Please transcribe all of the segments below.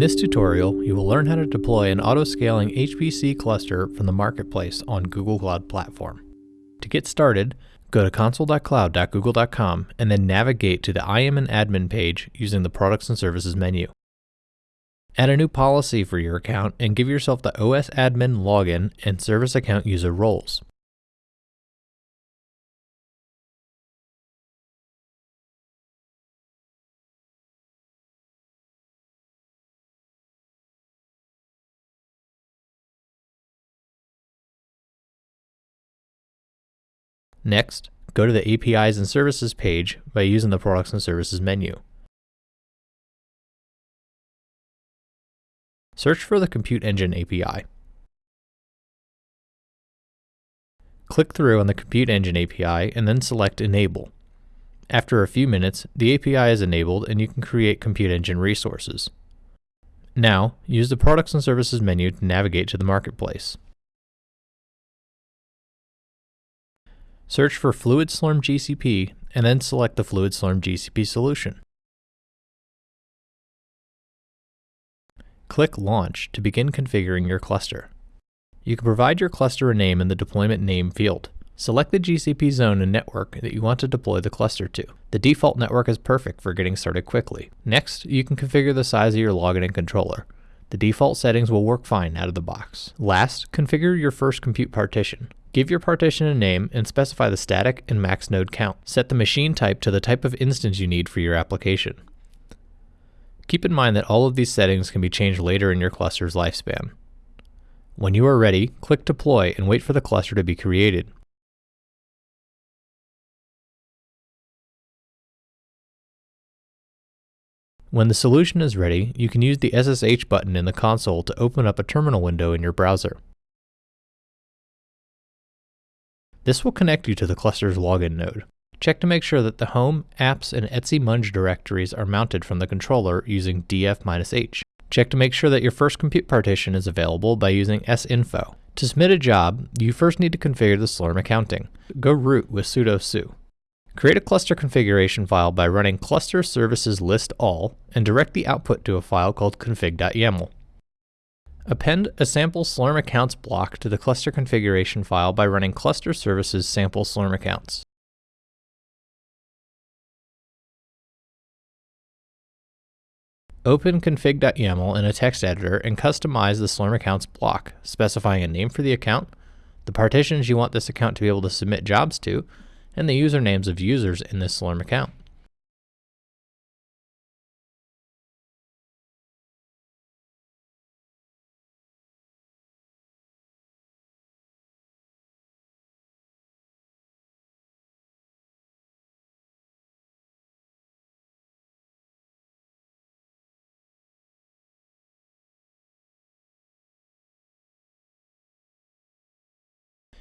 this tutorial, you will learn how to deploy an auto-scaling HPC cluster from the marketplace on Google Cloud Platform. To get started, go to console.cloud.google.com and then navigate to the IAM an admin page using the Products and Services menu. Add a new policy for your account and give yourself the OS admin login and service account user roles. Next, go to the APIs and Services page by using the Products and Services menu. Search for the Compute Engine API. Click through on the Compute Engine API and then select Enable. After a few minutes, the API is enabled and you can create Compute Engine resources. Now, use the Products and Services menu to navigate to the Marketplace. Search for FluidSlurm GCP and then select the FluidSlurm GCP solution. Click Launch to begin configuring your cluster. You can provide your cluster a name in the deployment name field. Select the GCP zone and network that you want to deploy the cluster to. The default network is perfect for getting started quickly. Next, you can configure the size of your login and controller. The default settings will work fine out of the box. Last, configure your first compute partition. Give your partition a name and specify the static and max node count. Set the machine type to the type of instance you need for your application. Keep in mind that all of these settings can be changed later in your cluster's lifespan. When you are ready, click Deploy and wait for the cluster to be created. When the solution is ready, you can use the SSH button in the console to open up a terminal window in your browser. This will connect you to the cluster's login node. Check to make sure that the home, apps, and etc munge directories are mounted from the controller using df-h. Check to make sure that your first compute partition is available by using sinfo. To submit a job, you first need to configure the Slurm accounting. Go root with sudo su. Create a cluster configuration file by running cluster services list all and direct the output to a file called config.yaml. Append a sample Slurm accounts block to the cluster configuration file by running cluster services sample Slurm accounts. Open config.yaml in a text editor and customize the Slurm accounts block, specifying a name for the account, the partitions you want this account to be able to submit jobs to, and the usernames of users in this Slurm account.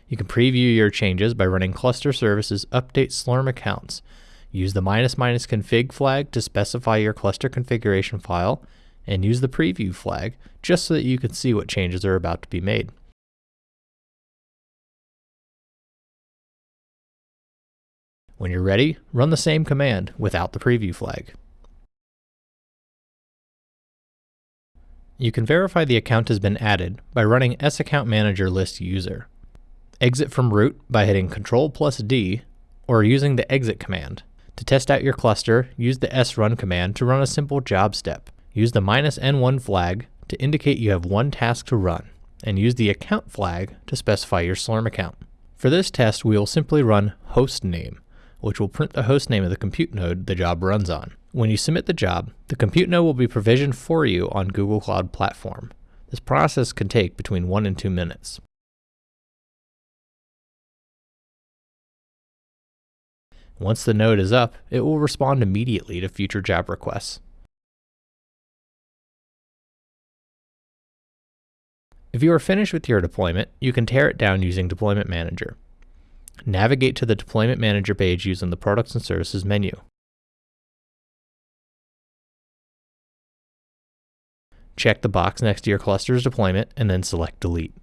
You can preview your changes by running cluster services update slurm accounts. Use the minus minus config flag to specify your cluster configuration file, and use the preview flag just so that you can see what changes are about to be made. When you're ready, run the same command without the preview flag. You can verify the account has been added by running saccountmanager list user. Exit from root by hitting Ctrl plus D or using the exit command. To test out your cluster, use the srun command to run a simple job step. Use the minus n1 flag to indicate you have one task to run, and use the account flag to specify your Slurm account. For this test, we will simply run hostname, which will print the host name of the compute node the job runs on. When you submit the job, the compute node will be provisioned for you on Google Cloud Platform. This process can take between 1 and 2 minutes. Once the node is up, it will respond immediately to future job requests. If you are finished with your deployment, you can tear it down using Deployment Manager. Navigate to the Deployment Manager page using the Products and Services menu. Check the box next to your cluster's deployment and then select Delete.